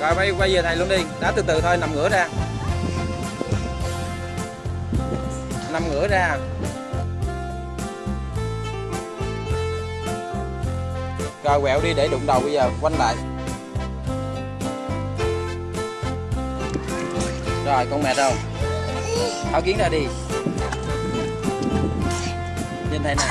rồi, quay quay về thầy luôn đi. Đá từ từ thôi, nằm ngửa ra. Nằm ngửa ra. Rồi, quẹo đi để đụng đầu bây giờ, quanh lại. Rồi, con mệt không tháo kiến ra đi. Nhìn thầy nè.